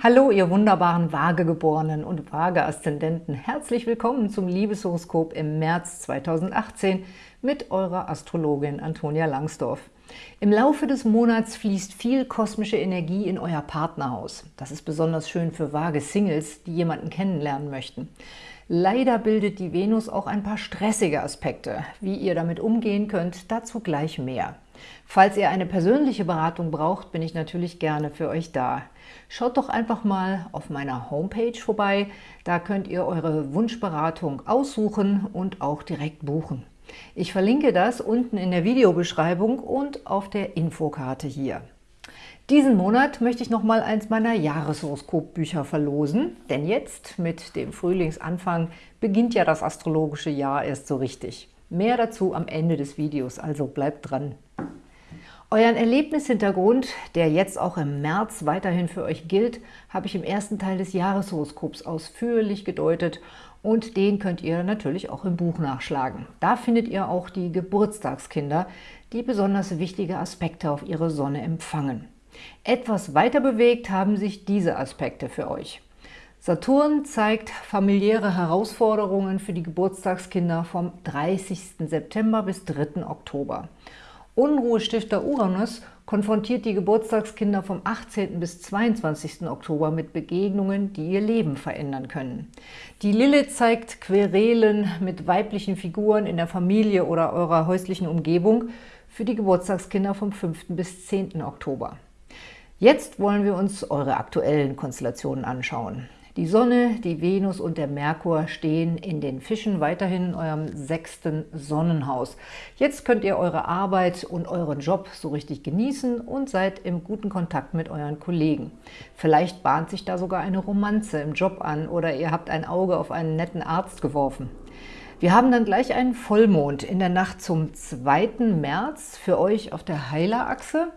Hallo, ihr wunderbaren Waagegeborenen und Waage-Aszendenten. Herzlich willkommen zum Liebeshoroskop im März 2018 mit eurer Astrologin Antonia Langsdorf. Im Laufe des Monats fließt viel kosmische Energie in euer Partnerhaus. Das ist besonders schön für Waage-Singles, die jemanden kennenlernen möchten. Leider bildet die Venus auch ein paar stressige Aspekte. Wie ihr damit umgehen könnt, dazu gleich mehr. Falls ihr eine persönliche Beratung braucht, bin ich natürlich gerne für euch da. Schaut doch einfach mal auf meiner Homepage vorbei. Da könnt ihr eure Wunschberatung aussuchen und auch direkt buchen. Ich verlinke das unten in der Videobeschreibung und auf der Infokarte hier. Diesen Monat möchte ich nochmal eins meiner Jahreshoroskopbücher verlosen, denn jetzt, mit dem Frühlingsanfang, beginnt ja das astrologische Jahr erst so richtig. Mehr dazu am Ende des Videos, also bleibt dran. Euren Erlebnishintergrund, der jetzt auch im März weiterhin für euch gilt, habe ich im ersten Teil des Jahreshoroskops ausführlich gedeutet und den könnt ihr natürlich auch im Buch nachschlagen. Da findet ihr auch die Geburtstagskinder, die besonders wichtige Aspekte auf ihre Sonne empfangen. Etwas weiter bewegt haben sich diese Aspekte für euch. Saturn zeigt familiäre Herausforderungen für die Geburtstagskinder vom 30. September bis 3. Oktober. Unruhestifter Uranus konfrontiert die Geburtstagskinder vom 18. bis 22. Oktober mit Begegnungen, die ihr Leben verändern können. Die Lilith zeigt Querelen mit weiblichen Figuren in der Familie oder eurer häuslichen Umgebung für die Geburtstagskinder vom 5. bis 10. Oktober. Jetzt wollen wir uns eure aktuellen Konstellationen anschauen. Die Sonne, die Venus und der Merkur stehen in den Fischen weiterhin in eurem sechsten Sonnenhaus. Jetzt könnt ihr eure Arbeit und euren Job so richtig genießen und seid im guten Kontakt mit euren Kollegen. Vielleicht bahnt sich da sogar eine Romanze im Job an oder ihr habt ein Auge auf einen netten Arzt geworfen. Wir haben dann gleich einen Vollmond in der Nacht zum 2. März für euch auf der Heilerachse.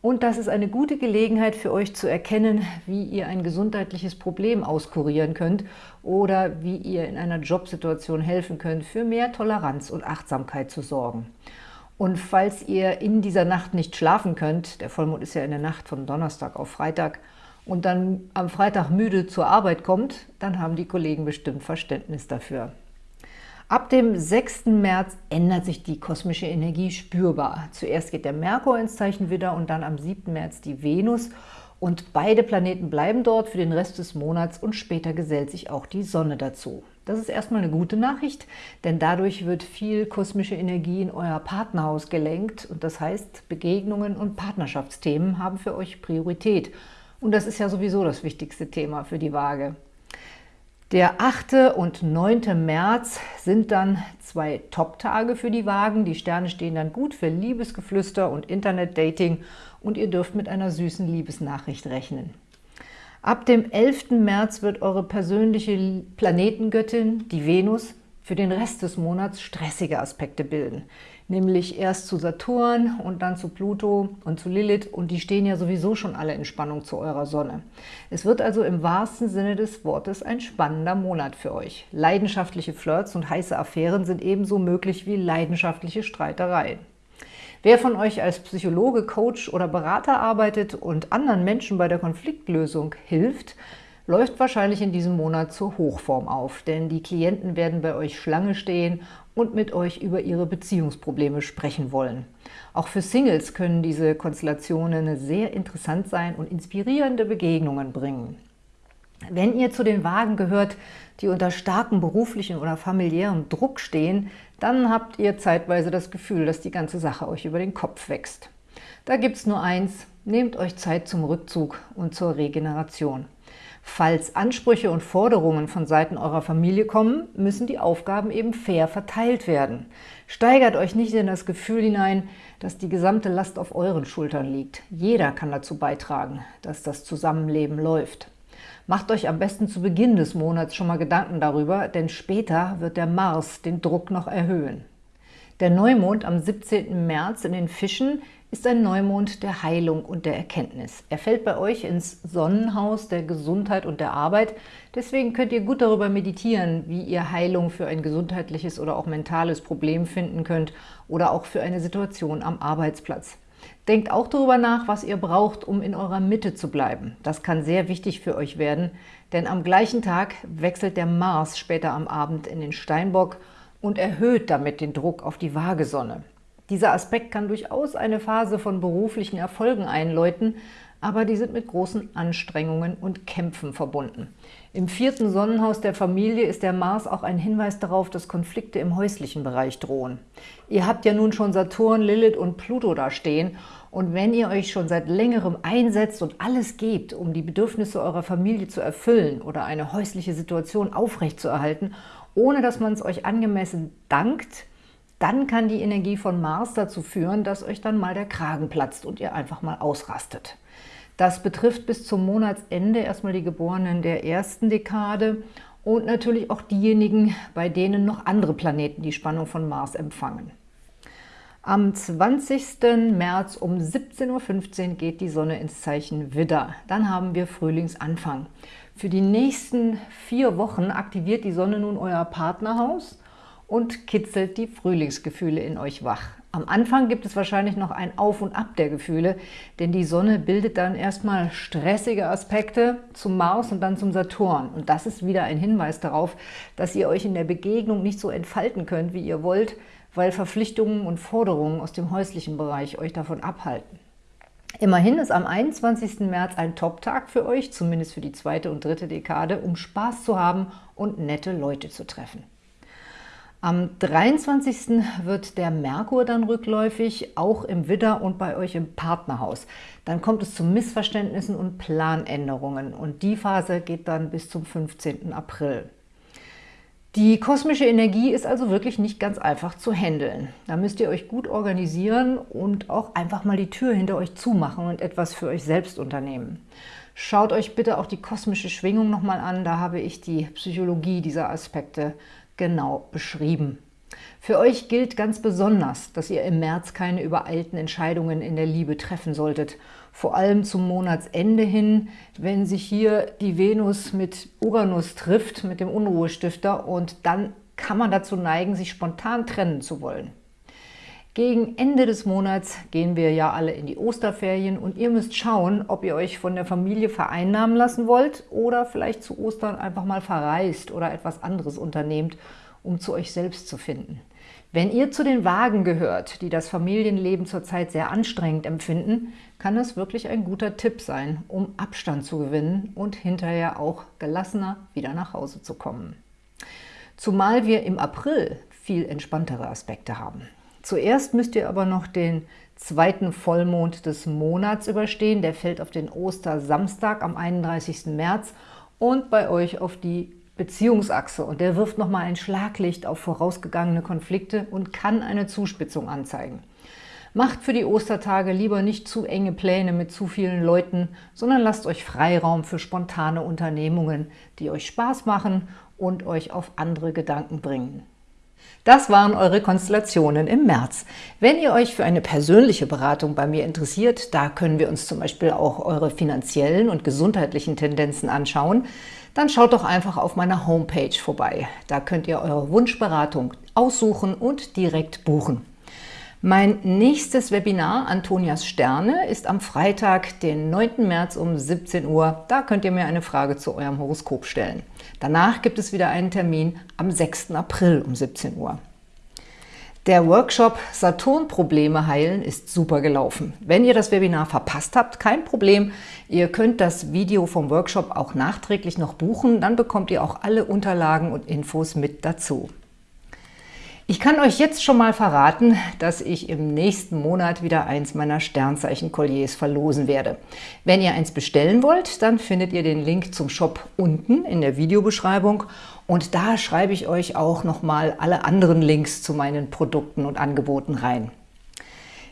Und das ist eine gute Gelegenheit für euch zu erkennen, wie ihr ein gesundheitliches Problem auskurieren könnt oder wie ihr in einer Jobsituation helfen könnt, für mehr Toleranz und Achtsamkeit zu sorgen. Und falls ihr in dieser Nacht nicht schlafen könnt, der Vollmond ist ja in der Nacht von Donnerstag auf Freitag, und dann am Freitag müde zur Arbeit kommt, dann haben die Kollegen bestimmt Verständnis dafür. Ab dem 6. März ändert sich die kosmische Energie spürbar. Zuerst geht der Merkur ins Zeichen Widder und dann am 7. März die Venus. Und beide Planeten bleiben dort für den Rest des Monats und später gesellt sich auch die Sonne dazu. Das ist erstmal eine gute Nachricht, denn dadurch wird viel kosmische Energie in euer Partnerhaus gelenkt und das heißt, Begegnungen und Partnerschaftsthemen haben für euch Priorität. Und das ist ja sowieso das wichtigste Thema für die Waage. Der 8. und 9. März sind dann zwei Top-Tage für die Wagen. Die Sterne stehen dann gut für Liebesgeflüster und Internet-Dating und ihr dürft mit einer süßen Liebesnachricht rechnen. Ab dem 11. März wird eure persönliche Planetengöttin, die Venus, für den Rest des Monats stressige Aspekte bilden nämlich erst zu Saturn und dann zu Pluto und zu Lilith und die stehen ja sowieso schon alle in Spannung zu eurer Sonne. Es wird also im wahrsten Sinne des Wortes ein spannender Monat für euch. Leidenschaftliche Flirts und heiße Affären sind ebenso möglich wie leidenschaftliche Streitereien. Wer von euch als Psychologe, Coach oder Berater arbeitet und anderen Menschen bei der Konfliktlösung hilft, läuft wahrscheinlich in diesem Monat zur Hochform auf, denn die Klienten werden bei euch Schlange stehen und mit euch über ihre Beziehungsprobleme sprechen wollen. Auch für Singles können diese Konstellationen sehr interessant sein und inspirierende Begegnungen bringen. Wenn ihr zu den Wagen gehört, die unter starkem beruflichen oder familiären Druck stehen, dann habt ihr zeitweise das Gefühl, dass die ganze Sache euch über den Kopf wächst. Da gibt es nur eins, nehmt euch Zeit zum Rückzug und zur Regeneration. Falls Ansprüche und Forderungen von Seiten eurer Familie kommen, müssen die Aufgaben eben fair verteilt werden. Steigert euch nicht in das Gefühl hinein, dass die gesamte Last auf euren Schultern liegt. Jeder kann dazu beitragen, dass das Zusammenleben läuft. Macht euch am besten zu Beginn des Monats schon mal Gedanken darüber, denn später wird der Mars den Druck noch erhöhen. Der Neumond am 17. März in den Fischen ist ein Neumond der Heilung und der Erkenntnis. Er fällt bei euch ins Sonnenhaus der Gesundheit und der Arbeit. Deswegen könnt ihr gut darüber meditieren, wie ihr Heilung für ein gesundheitliches oder auch mentales Problem finden könnt oder auch für eine Situation am Arbeitsplatz. Denkt auch darüber nach, was ihr braucht, um in eurer Mitte zu bleiben. Das kann sehr wichtig für euch werden, denn am gleichen Tag wechselt der Mars später am Abend in den Steinbock und erhöht damit den Druck auf die Waagesonne. Dieser Aspekt kann durchaus eine Phase von beruflichen Erfolgen einläuten, aber die sind mit großen Anstrengungen und Kämpfen verbunden. Im vierten Sonnenhaus der Familie ist der Mars auch ein Hinweis darauf, dass Konflikte im häuslichen Bereich drohen. Ihr habt ja nun schon Saturn, Lilith und Pluto da stehen und wenn ihr euch schon seit längerem einsetzt und alles gebt, um die Bedürfnisse eurer Familie zu erfüllen oder eine häusliche Situation aufrechtzuerhalten, ohne dass man es euch angemessen dankt, dann kann die Energie von Mars dazu führen, dass euch dann mal der Kragen platzt und ihr einfach mal ausrastet. Das betrifft bis zum Monatsende erstmal die Geborenen der ersten Dekade und natürlich auch diejenigen, bei denen noch andere Planeten die Spannung von Mars empfangen. Am 20. März um 17.15 Uhr geht die Sonne ins Zeichen Widder. Dann haben wir Frühlingsanfang. Für die nächsten vier Wochen aktiviert die Sonne nun euer Partnerhaus und kitzelt die Frühlingsgefühle in euch wach. Am Anfang gibt es wahrscheinlich noch ein Auf und Ab der Gefühle, denn die Sonne bildet dann erstmal stressige Aspekte zum Mars und dann zum Saturn. Und das ist wieder ein Hinweis darauf, dass ihr euch in der Begegnung nicht so entfalten könnt, wie ihr wollt, weil Verpflichtungen und Forderungen aus dem häuslichen Bereich euch davon abhalten. Immerhin ist am 21. März ein Top-Tag für euch, zumindest für die zweite und dritte Dekade, um Spaß zu haben und nette Leute zu treffen. Am 23. wird der Merkur dann rückläufig, auch im Widder und bei euch im Partnerhaus. Dann kommt es zu Missverständnissen und Planänderungen und die Phase geht dann bis zum 15. April. Die kosmische Energie ist also wirklich nicht ganz einfach zu handeln. Da müsst ihr euch gut organisieren und auch einfach mal die Tür hinter euch zumachen und etwas für euch selbst unternehmen. Schaut euch bitte auch die kosmische Schwingung nochmal an, da habe ich die Psychologie dieser Aspekte genau beschrieben. Für euch gilt ganz besonders, dass ihr im März keine übereilten Entscheidungen in der Liebe treffen solltet. Vor allem zum Monatsende hin, wenn sich hier die Venus mit Uranus trifft, mit dem Unruhestifter, und dann kann man dazu neigen, sich spontan trennen zu wollen. Gegen Ende des Monats gehen wir ja alle in die Osterferien und ihr müsst schauen, ob ihr euch von der Familie vereinnahmen lassen wollt oder vielleicht zu Ostern einfach mal verreist oder etwas anderes unternehmt, um zu euch selbst zu finden. Wenn ihr zu den Wagen gehört, die das Familienleben zurzeit sehr anstrengend empfinden, kann das wirklich ein guter Tipp sein, um Abstand zu gewinnen und hinterher auch gelassener wieder nach Hause zu kommen. Zumal wir im April viel entspanntere Aspekte haben. Zuerst müsst ihr aber noch den zweiten Vollmond des Monats überstehen. Der fällt auf den Ostersamstag am 31. März und bei euch auf die Beziehungsachse. Und der wirft nochmal ein Schlaglicht auf vorausgegangene Konflikte und kann eine Zuspitzung anzeigen. Macht für die Ostertage lieber nicht zu enge Pläne mit zu vielen Leuten, sondern lasst euch Freiraum für spontane Unternehmungen, die euch Spaß machen und euch auf andere Gedanken bringen. Das waren eure Konstellationen im März. Wenn ihr euch für eine persönliche Beratung bei mir interessiert, da können wir uns zum Beispiel auch eure finanziellen und gesundheitlichen Tendenzen anschauen, dann schaut doch einfach auf meiner Homepage vorbei. Da könnt ihr eure Wunschberatung aussuchen und direkt buchen. Mein nächstes Webinar, Antonias Sterne, ist am Freitag, den 9. März um 17 Uhr. Da könnt ihr mir eine Frage zu eurem Horoskop stellen. Danach gibt es wieder einen Termin am 6. April um 17 Uhr. Der Workshop Saturn-Probleme heilen ist super gelaufen. Wenn ihr das Webinar verpasst habt, kein Problem. Ihr könnt das Video vom Workshop auch nachträglich noch buchen. Dann bekommt ihr auch alle Unterlagen und Infos mit dazu. Ich kann euch jetzt schon mal verraten, dass ich im nächsten Monat wieder eins meiner Sternzeichen-Kolliers verlosen werde. Wenn ihr eins bestellen wollt, dann findet ihr den Link zum Shop unten in der Videobeschreibung und da schreibe ich euch auch nochmal alle anderen Links zu meinen Produkten und Angeboten rein.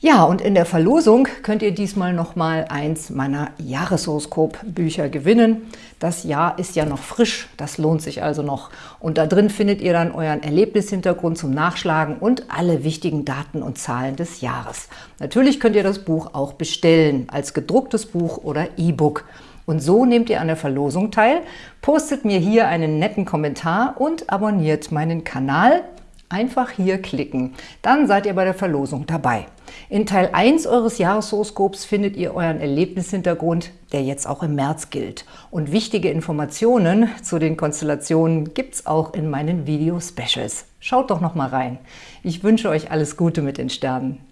Ja, und in der Verlosung könnt ihr diesmal nochmal eins meiner Jahreshoroskop-Bücher gewinnen. Das Jahr ist ja noch frisch, das lohnt sich also noch. Und da drin findet ihr dann euren Erlebnishintergrund zum Nachschlagen und alle wichtigen Daten und Zahlen des Jahres. Natürlich könnt ihr das Buch auch bestellen, als gedrucktes Buch oder E-Book. Und so nehmt ihr an der Verlosung teil, postet mir hier einen netten Kommentar und abonniert meinen Kanal Einfach hier klicken, dann seid ihr bei der Verlosung dabei. In Teil 1 eures Jahreshoroskops findet ihr euren Erlebnishintergrund, der jetzt auch im März gilt. Und wichtige Informationen zu den Konstellationen gibt es auch in meinen Video-Specials. Schaut doch noch mal rein. Ich wünsche euch alles Gute mit den Sternen.